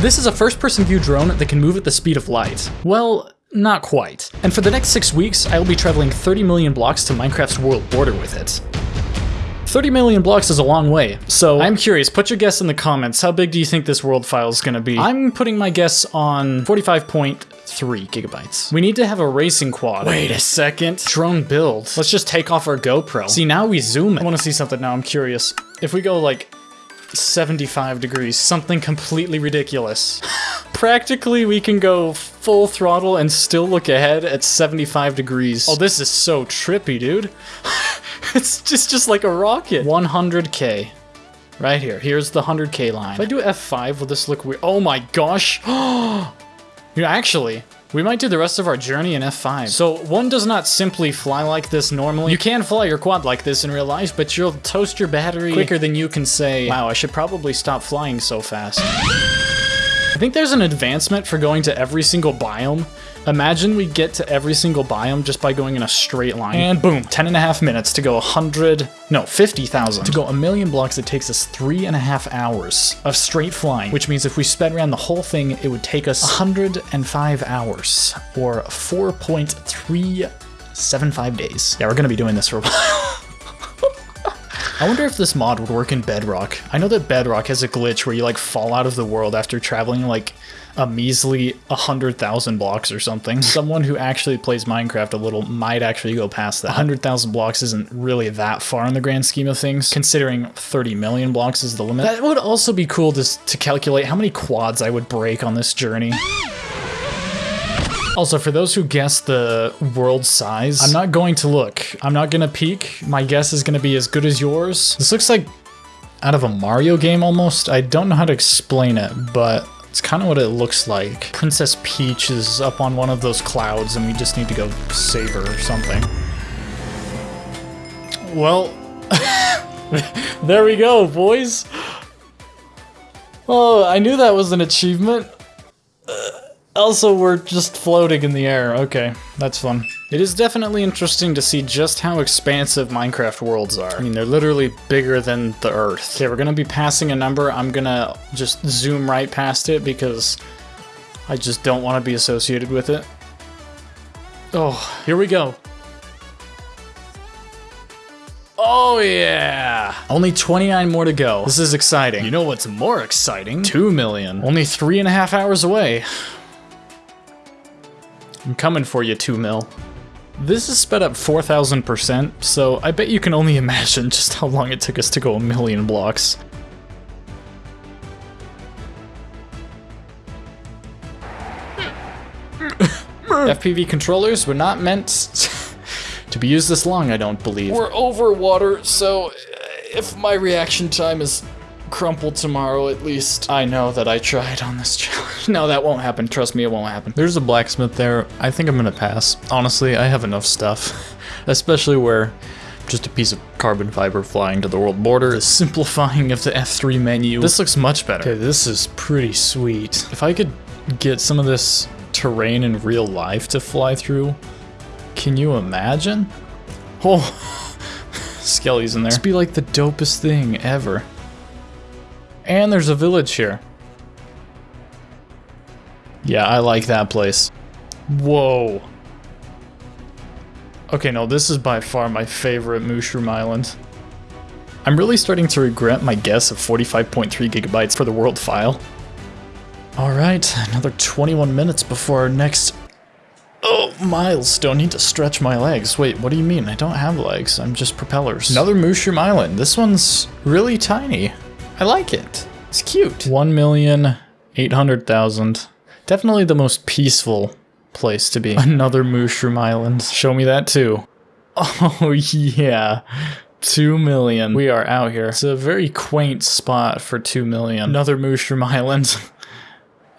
This is a first-person view drone that can move at the speed of light. Well, not quite. And for the next six weeks, I will be traveling 30 million blocks to Minecraft's world border with it. 30 million blocks is a long way, so I'm curious, put your guess in the comments, how big do you think this world file is gonna be? I'm putting my guess on 45.3 gigabytes. We need to have a racing quad. Wait a second. Drone build. Let's just take off our GoPro. See, now we zoom. I wanna see something now, I'm curious. If we go like 75 degrees, something completely ridiculous. Practically, we can go full throttle and still look ahead at 75 degrees. Oh, this is so trippy, dude. it's just, just like a rocket. 100k. Right here. Here's the 100k line. If I do F5, will this look weird? Oh my gosh. you actually, we might do the rest of our journey in F5. So one does not simply fly like this normally. You can fly your quad like this in real life, but you'll toast your battery quicker than you can say, wow, I should probably stop flying so fast. I think there's an advancement for going to every single biome. Imagine we get to every single biome just by going in a straight line. And boom, 10 and a half minutes to go 100, no, 50,000. To go a million blocks, it takes us three and a half hours of straight flying, which means if we sped around the whole thing, it would take us 105 hours, or 4.375 days. Yeah, we're gonna be doing this for a while. I wonder if this mod would work in Bedrock. I know that Bedrock has a glitch where you like fall out of the world after traveling like a measly 100,000 blocks or something. Someone who actually plays Minecraft a little might actually go past that. 100,000 blocks isn't really that far in the grand scheme of things, considering 30 million blocks is the limit. That would also be cool to, to calculate how many quads I would break on this journey. Also, for those who guess the world size, I'm not going to look. I'm not gonna peek. My guess is gonna be as good as yours. This looks like out of a Mario game almost. I don't know how to explain it, but it's kind of what it looks like. Princess Peach is up on one of those clouds and we just need to go save her or something. Well, there we go, boys. Oh, I knew that was an achievement. Also, we're just floating in the air. Okay, that's fun. It is definitely interesting to see just how expansive Minecraft worlds are. I mean, they're literally bigger than the Earth. Okay, we're gonna be passing a number. I'm gonna just zoom right past it because I just don't want to be associated with it. Oh, here we go. Oh yeah! Only 29 more to go. This is exciting. You know what's more exciting? 2 million. Only three and a half hours away. I'm coming for you, 2 mil. This is sped up 4,000%, so I bet you can only imagine just how long it took us to go a million blocks. Hmm. FPV controllers were not meant to be used this long, I don't believe. We're over water, so if my reaction time is crumple tomorrow at least. I know that I tried on this challenge. no, that won't happen. Trust me, it won't happen. There's a blacksmith there. I think I'm gonna pass. Honestly, I have enough stuff. Especially where just a piece of carbon fiber flying to the world border. The simplifying of the F3 menu. This looks much better. Okay, this is pretty sweet. If I could get some of this terrain in real life to fly through, can you imagine? Oh, Skelly's in there. This be like the dopest thing ever. And there's a village here. Yeah, I like that place. Whoa. Okay, no, this is by far my favorite Mushroom Island. I'm really starting to regret my guess of 45.3 gigabytes for the world file. Alright, another 21 minutes before our next... Oh, milestone. Need to stretch my legs. Wait, what do you mean? I don't have legs. I'm just propellers. Another Mushroom Island. This one's really tiny. I like it. It's cute. 1,800,000. Definitely the most peaceful place to be. Another Mushroom Island. Show me that too. Oh yeah. 2 million. We are out here. It's a very quaint spot for 2 million. Another Mushroom Island.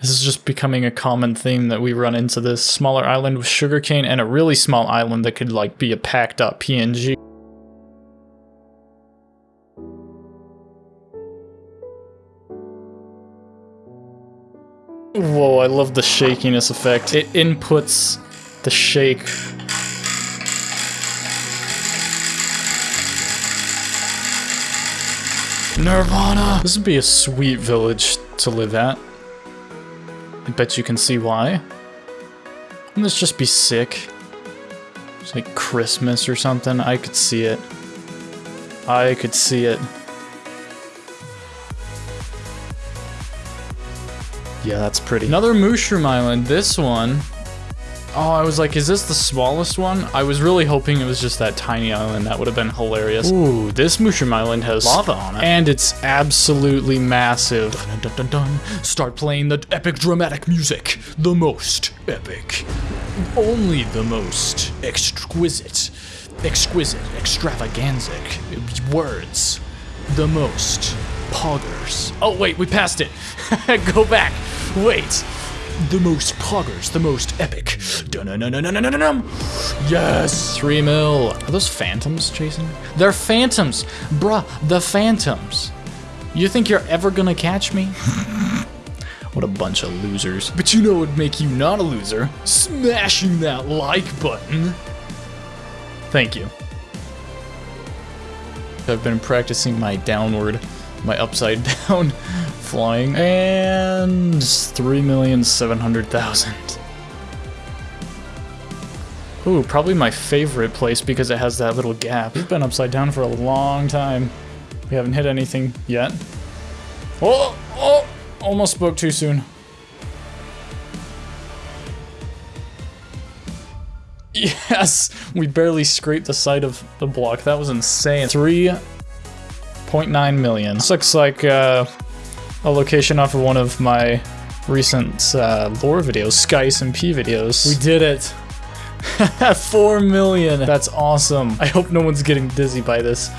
this is just becoming a common theme that we run into this smaller island with sugarcane and a really small island that could like be a packed up PNG. Whoa, I love the shakiness effect. It inputs the shake. Nirvana! This would be a sweet village to live at. I bet you can see why. Wouldn't this just be sick? It's like Christmas or something. I could see it. I could see it. Yeah, that's pretty. Another Mushroom Island. This one. Oh, I was like, is this the smallest one? I was really hoping it was just that tiny island. That would have been hilarious. Ooh, this Mushroom Island has lava on it. And it's absolutely massive. Dun, dun, dun, dun. Start playing the epic dramatic music. The most epic. Only the most exquisite. Exquisite. Extravaganzic. Words. The most. Poggers. Oh, wait, we passed it. Go back. Wait. The most poggers, the most epic. Dun-dun-dun-dun-dun-dun-dun. Yes, three mil. Are those phantoms, Jason? They're phantoms, bruh. The phantoms. You think you're ever gonna catch me? what a bunch of losers. But you know what would make you not a loser? Smashing that like button. Thank you. I've been practicing my downward, my upside down flying, and 3,700,000. Ooh, probably my favorite place because it has that little gap. We've been upside down for a long time. We haven't hit anything yet. Oh, oh, almost spoke too soon. Yes, we barely scraped the side of the block. That was insane. 3.9 million. This looks like uh, a location off of one of my recent uh, lore videos, Sky SMP videos. We did it. 4 million. That's awesome. I hope no one's getting dizzy by this.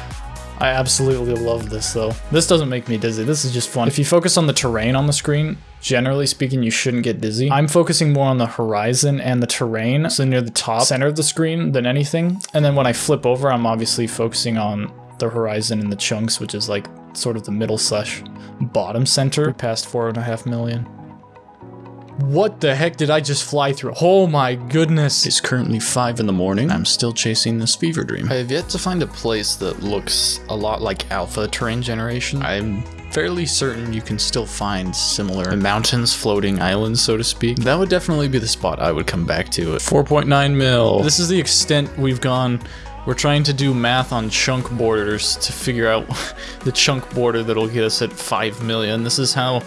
I absolutely love this though. This doesn't make me dizzy. This is just fun. If you focus on the terrain on the screen, generally speaking, you shouldn't get dizzy. I'm focusing more on the horizon and the terrain, so near the top center of the screen than anything. And then when I flip over, I'm obviously focusing on the horizon in the chunks, which is like sort of the middle slash bottom center. Past four and a half million. What the heck did I just fly through? Oh my goodness. It's currently 5 in the morning. I'm still chasing this fever dream. I have yet to find a place that looks a lot like alpha terrain generation. I'm fairly certain you can still find similar mountains, floating islands, so to speak. That would definitely be the spot I would come back to. 4.9 mil. This is the extent we've gone. We're trying to do math on chunk borders to figure out the chunk border that'll get us at 5 million. This is how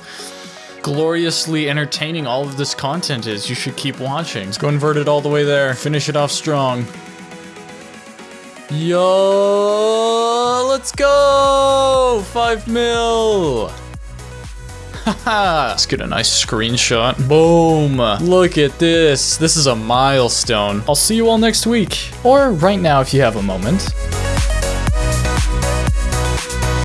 gloriously entertaining all of this content is. You should keep watching. Let's go invert it all the way there. Finish it off strong. Yo, let's go! Five mil! Let's get a nice screenshot. Boom! Look at this. This is a milestone. I'll see you all next week. Or right now if you have a moment.